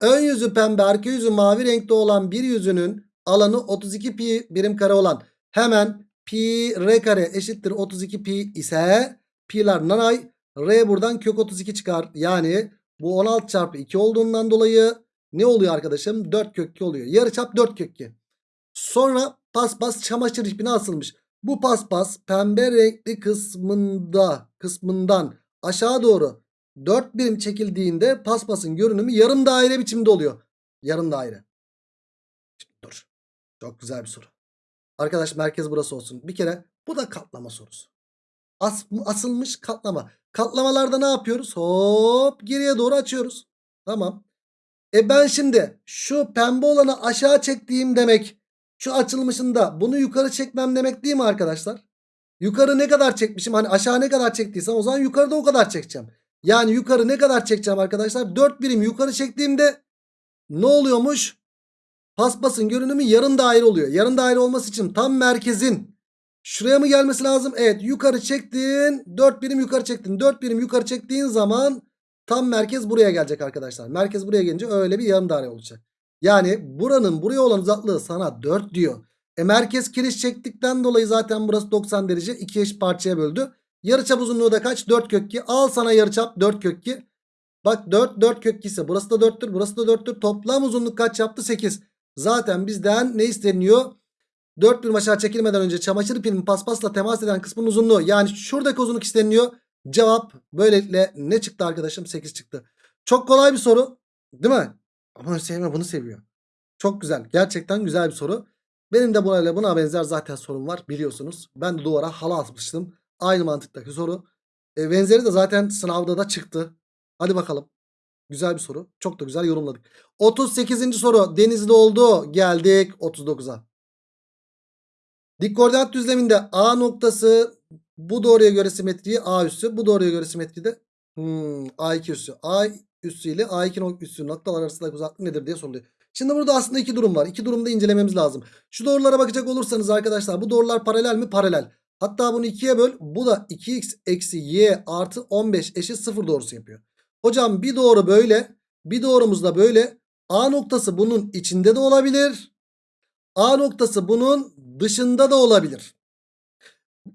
Ön yüzü pembe arka yüzü mavi renkte olan bir yüzünün alanı 32 pi birim kare olan hemen pi r kare eşittir 32 pi ise pi'ler nanay r buradan kök 32 çıkar. Yani bu 16 çarpı 2 olduğundan dolayı ne oluyor arkadaşım? 4 kök 2 oluyor. Yarıçap 4 kök 2. Sonra paspas çamaşır ipine asılmış. Bu paspas pembe renkli kısmında kısmından aşağı doğru 4 birim çekildiğinde paspasın görünümü yarım daire biçimde oluyor. Yarım daire. Şimdi dur. Çok güzel bir soru. Arkadaş merkez burası olsun. Bir kere bu da katlama sorusu. As, asılmış katlama. Katlamalarda ne yapıyoruz? Hop geriye doğru açıyoruz. Tamam. E ben şimdi şu pembe olanı aşağı çektiğim demek şu açılmışında bunu yukarı çekmem demek değil mi arkadaşlar? Yukarı ne kadar çekmişim? Hani aşağı ne kadar çektiysem o zaman yukarıda o kadar çekeceğim. Yani yukarı ne kadar çekeceğim arkadaşlar? 4 birim yukarı çektiğimde ne oluyormuş? Paspasın görünümü yarım daire oluyor. Yarım daire olması için tam merkezin şuraya mı gelmesi lazım? Evet yukarı çektin. 4 birim yukarı çektin. 4 birim yukarı çektiğin zaman tam merkez buraya gelecek arkadaşlar. Merkez buraya gelince öyle bir yarım daire olacak. Yani buranın buraya olan uzaklığı sana 4 diyor. E merkez kiriş çektikten dolayı zaten burası 90 derece. 2 eş parçaya böldü. Yarıçap uzunluğu da kaç? 4 kök 2. Al sana yarıçap 4 kök 2. Bak 4 4 kök 2 ise burası da 4'tür. Burası da 4'tür. Toplam uzunluk kaç yaptı? 8. Zaten bizden ne isteniyor? 4 birim aşağı çekilmeden önce çamaşır ipinin paspasla temas eden kısmın uzunluğu. Yani şuradaki uzunluk isteniyor. Cevap böylelikle ne çıktı arkadaşım? 8 çıktı. Çok kolay bir soru. Değil mi? Ama sevme bunu seviyor. Çok güzel. Gerçekten güzel bir soru. Benim de buna, buna benzer zaten sorum var biliyorsunuz. Ben de duvara halı atmıştım. Aynı mantıktaki soru. E, benzeri de zaten sınavda da çıktı. Hadi bakalım. Güzel bir soru. Çok da güzel yorumladık. 38. soru denizli oldu. Geldik 39'a. Dik koordinat düzleminde A noktası bu doğruya göre simetriği A üssü. Bu doğruya göre simetriği de hmm, A2 üssü. A üssü ile A2 üssü noktalar arasındaki uzaklık nedir diye soruluyor. Şimdi burada aslında iki durum var. İki durumda incelememiz lazım. Şu doğrulara bakacak olursanız arkadaşlar bu doğrular paralel mi? Paralel. Hatta bunu ikiye böl. Bu da 2x eksi y artı 15 eşit 0 doğrusu yapıyor. Hocam bir doğru böyle. Bir doğrumuz da böyle. A noktası bunun içinde de olabilir. A noktası bunun dışında da olabilir.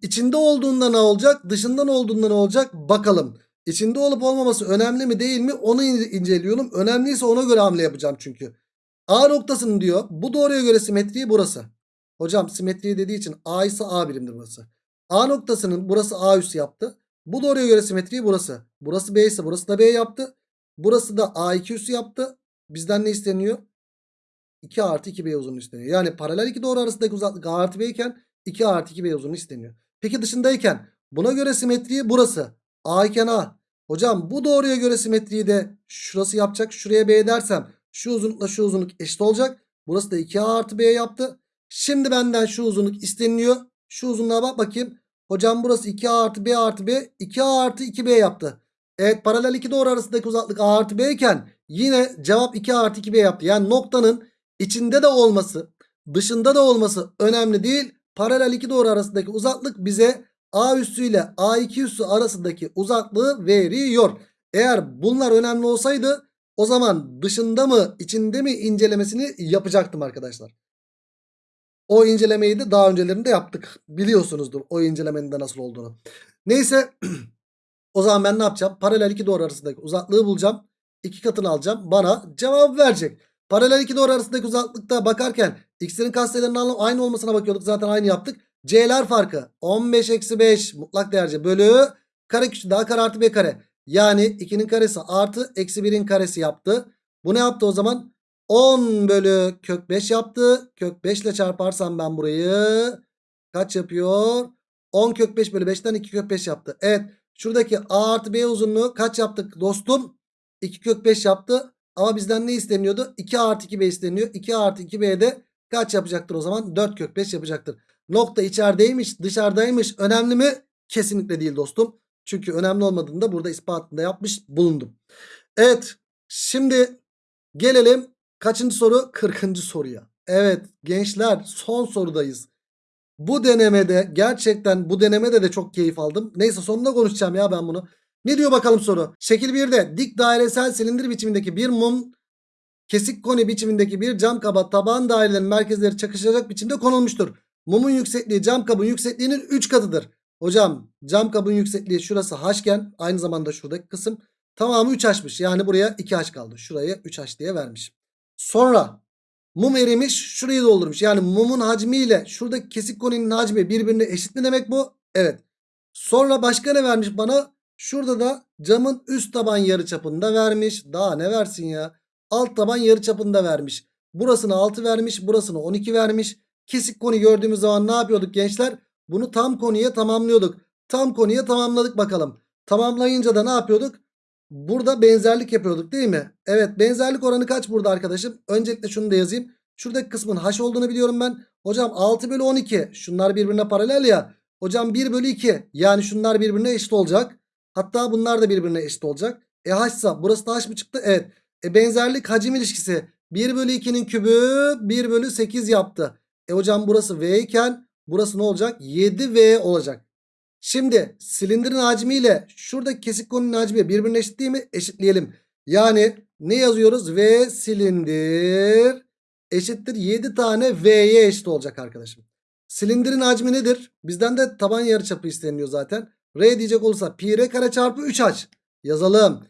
İçinde olduğunda ne olacak? Dışından olduğunda ne olacak? Bakalım. İçinde olup olmaması önemli mi değil mi? Onu inceliyorum. Önemliyse ona göre hamle yapacağım çünkü. A noktasının diyor bu doğruya göre simetriği burası. Hocam simetriği dediği için A ise A birimdir burası. A noktasının burası A üssü yaptı. Bu doğruya göre simetriği burası. Burası B ise burası da B yaptı. Burası da A2 üssü yaptı. Bizden ne isteniyor? 2 artı 2B uzunluğu isteniyor. Yani paralel iki doğru arasındaki uzaklık A artı B iken 2 artı 2B uzunluğu isteniyor. Peki dışındayken buna göre simetriği burası. A iken A. Hocam bu doğruya göre simetriği de şurası yapacak. Şuraya B dersem şu uzunlukla şu uzunluk eşit olacak. Burası da 2A artı B yaptı. Şimdi benden şu uzunluk isteniliyor. Şu uzunluğa bak bakayım. Hocam burası 2A artı B artı B 2A artı 2B yaptı. Evet paralel iki doğru arasındaki uzaklık A artı B iken yine cevap 2A artı 2B yaptı. Yani noktanın içinde de olması dışında da olması önemli değil. Paralel iki doğru arasındaki uzaklık bize A üssü ile A2 üssü arasındaki uzaklığı veriyor. Eğer bunlar önemli olsaydı o zaman dışında mı içinde mi incelemesini yapacaktım arkadaşlar. O incelemeyi de daha öncelerinde yaptık. Biliyorsunuzdur o incelemenin de nasıl olduğunu. Neyse o zaman ben ne yapacağım? Paralel iki doğru arasındaki uzaklığı bulacağım. İki katını alacağım. Bana cevap verecek. Paralel iki doğru arasındaki uzaklıkta bakarken x'lerin katsayılarının aynı olmasına bakıyorduk. Zaten aynı yaptık. C'ler farkı 15 eksi 5 mutlak değerce bölü kare küçük daha kare artı b kare. Yani 2'nin karesi artı eksi 1'in karesi yaptı. Bu ne yaptı o zaman? 10 bölü kök 5 yaptı. Kök 5 ile çarparsam ben burayı kaç yapıyor? 10 kök 5 bölü 5'ten 2 kök 5 yaptı. Evet şuradaki a artı b uzunluğu kaç yaptık dostum? 2 kök 5 yaptı. Ama bizden ne isteniyordu? 2 artı 2b isteniyor. 2 artı 2b de kaç yapacaktır o zaman? 4 kök 5 yapacaktır. Nokta içerideymiş dışarıdaymış. Önemli mi? Kesinlikle değil dostum. Çünkü önemli olmadığını da burada ispatında yapmış bulundum. Evet şimdi gelelim kaçıncı soru? 40. soruya. Evet gençler son sorudayız. Bu denemede gerçekten bu denemede de çok keyif aldım. Neyse sonunda konuşacağım ya ben bunu. Ne diyor bakalım soru? Şekil 1'de dik dairesel silindir biçimindeki bir mum kesik koni biçimindeki bir cam kaba taban dairelerin merkezleri çakışacak biçimde konulmuştur. Mumun yüksekliği cam kabın yüksekliğinin 3 katıdır. Hocam cam kabın yüksekliği şurası h'ken aynı zamanda şuradaki kısım tamamı 3h'mış. Yani buraya 2h kaldı. Şuraya 3h diye vermiş. Sonra mum erimiş şurayı doldurmuş. Yani mumun hacmiyle şuradaki kesik koninin hacmi birbirine eşit mi demek bu? Evet. Sonra başka ne vermiş bana? Şurada da camın üst taban yarıçapında vermiş. Daha ne versin ya? Alt taban yarıçapında vermiş. Burasını 6 vermiş. Burasını 12 vermiş. Kesik koni gördüğümüz zaman ne yapıyorduk gençler? Bunu tam konuya tamamlıyorduk. Tam konuya tamamladık bakalım. Tamamlayınca da ne yapıyorduk? Burada benzerlik yapıyorduk değil mi? Evet benzerlik oranı kaç burada arkadaşım? Öncelikle şunu da yazayım. Şuradaki kısmın h olduğunu biliyorum ben. Hocam 6 bölü 12. Şunlar birbirine paralel ya. Hocam 1 bölü 2. Yani şunlar birbirine eşit olacak. Hatta bunlar da birbirine eşit olacak. E h burası da h mı çıktı? Evet. E benzerlik hacim ilişkisi. 1 bölü 2'nin kübü 1 bölü 8 yaptı. E hocam burası v iken burası ne olacak? 7v olacak. Şimdi silindirin hacmiyle şuradaki kesik konunun hacmi birbirine eşit değil mi? Eşitleyelim. Yani ne yazıyoruz? V silindir eşittir 7 tane V'ye eşit olacak arkadaşım. Silindirin hacmi nedir? Bizden de taban yarıçapı isteniyor zaten. R diyecek olursa pi r kare çarpı 3h. Yazalım.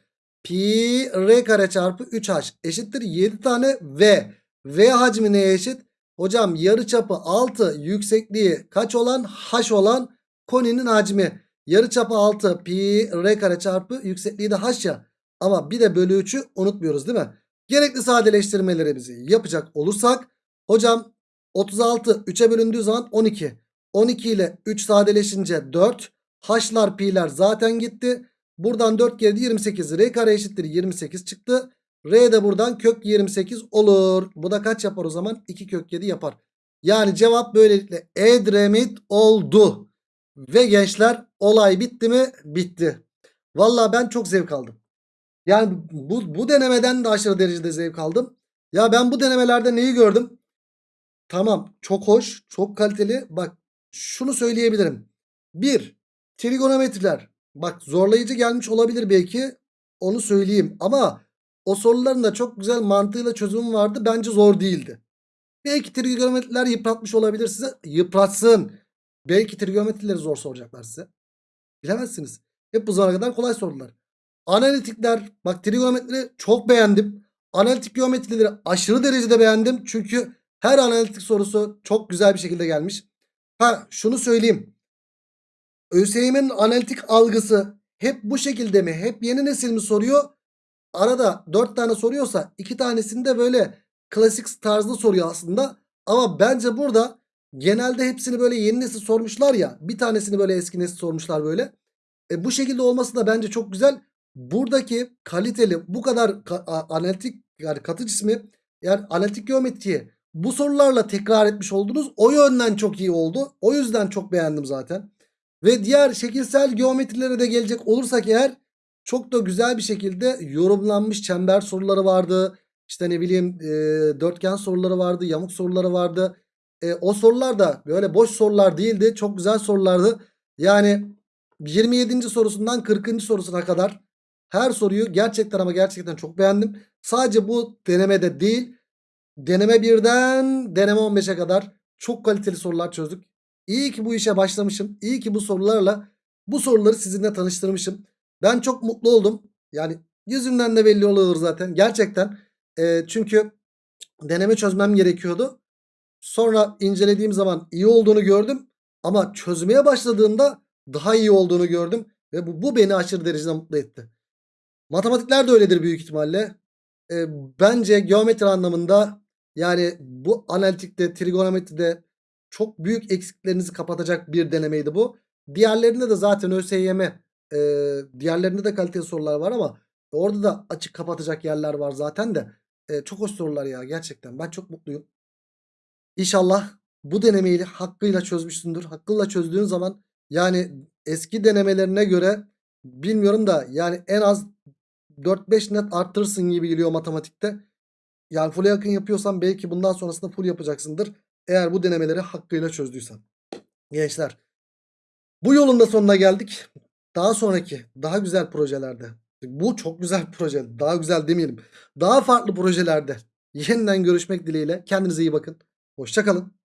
Pi r kare çarpı 3h eşittir 7 tane V. V hacmi neye eşit? Hocam yarıçapı 6 yüksekliği kaç olan? H olan koninin hacmi. Yarıçapı 6 pi r kare çarpı yüksekliği de h ya. Ama bir de bölü 3'ü unutmuyoruz değil mi? Gerekli sadeleştirmelerimizi yapacak olursak hocam 36 3'e bölündüğü zaman 12. 12 ile 3 sadeleşince 4. H'lar pi'ler zaten gitti. Buradan 4 geldi 28. R kare eşittir 28 çıktı. R de buradan kök 28 olur. Bu da kaç yapar o zaman? 2 kök 7 yapar. Yani cevap böylelikle Edremit oldu. Ve gençler olay bitti mi? Bitti. Valla ben çok zevk aldım. Yani bu, bu denemeden de aşırı derecede zevk aldım. Ya ben bu denemelerde neyi gördüm? Tamam çok hoş çok kaliteli. Bak şunu söyleyebilirim. Bir trigonometriler. Bak zorlayıcı gelmiş olabilir belki. Onu söyleyeyim. Ama o soruların da çok güzel mantığıyla çözümü vardı. Bence zor değildi. Belki trigonometriler yıpratmış olabilir size. Yıpratsın. Belki trigonometrileri zor soracaklar size. Bilemezsiniz. Hep bu zamana kadar kolay sorular. Analitikler bak trigonometri çok beğendim. Analitik geometrileri aşırı derecede beğendim. Çünkü her analitik sorusu çok güzel bir şekilde gelmiş. Ha şunu söyleyeyim. ÖSYM'nin analitik algısı hep bu şekilde mi? Hep yeni nesil mi soruyor? Arada 4 tane soruyorsa 2 tanesini de böyle klasik tarzda soruyor aslında. Ama bence burada genelde hepsini böyle yeni nesil sormuşlar ya. Bir tanesini böyle eski nesil sormuşlar böyle. E, bu şekilde olması da bence çok güzel. Buradaki kaliteli bu kadar ka analitik yani katı cismi yani analitik geometriyi bu sorularla tekrar etmiş oldunuz. O yönden çok iyi oldu. O yüzden çok beğendim zaten. Ve diğer şekilsel geometrilere de gelecek olursak eğer çok da güzel bir şekilde yorumlanmış çember soruları vardı. İşte ne bileyim e, dörtgen soruları vardı, yamuk soruları vardı. E, o sorular da böyle boş sorular değildi. Çok güzel sorulardı. Yani 27. sorusundan 40. sorusuna kadar her soruyu gerçekten ama gerçekten çok beğendim. Sadece bu denemede değil deneme 1'den deneme 15'e kadar çok kaliteli sorular çözdük. İyi ki bu işe başlamışım. İyi ki bu sorularla bu soruları sizinle tanıştırmışım. Ben çok mutlu oldum. Yani yüzümden de belli oluyor zaten. Gerçekten. E, çünkü deneme çözmem gerekiyordu. Sonra incelediğim zaman iyi olduğunu gördüm. Ama çözmeye başladığımda daha iyi olduğunu gördüm. Ve bu, bu beni aşırı derecede mutlu etti. Matematikler de öyledir büyük ihtimalle. E, bence geometri anlamında yani bu analitikte, trigonometride çok büyük eksiklerinizi kapatacak bir denemeydi bu. Diğerlerinde de zaten ÖSYM e, diğerlerinde de kaliteli sorular var ama orada da açık kapatacak yerler var zaten de. E, çok hoş sorular ya gerçekten. Ben çok mutluyum. İnşallah bu denemeyi hakkıyla çözmüşsündür. Hakkıyla çözdüğün zaman yani eski denemelerine göre bilmiyorum da yani en az 4-5 net arttırırsın gibi geliyor matematikte. Yani full'e yakın yapıyorsan belki bundan sonrasında full yapacaksındır. Eğer bu denemeleri hakkıyla çözdüysen. Gençler. Bu yolun da sonuna geldik. Daha sonraki daha güzel projelerde. Bu çok güzel proje. Daha güzel demeyelim. Daha farklı projelerde yeniden görüşmek dileğiyle. Kendinize iyi bakın. Hoşçakalın.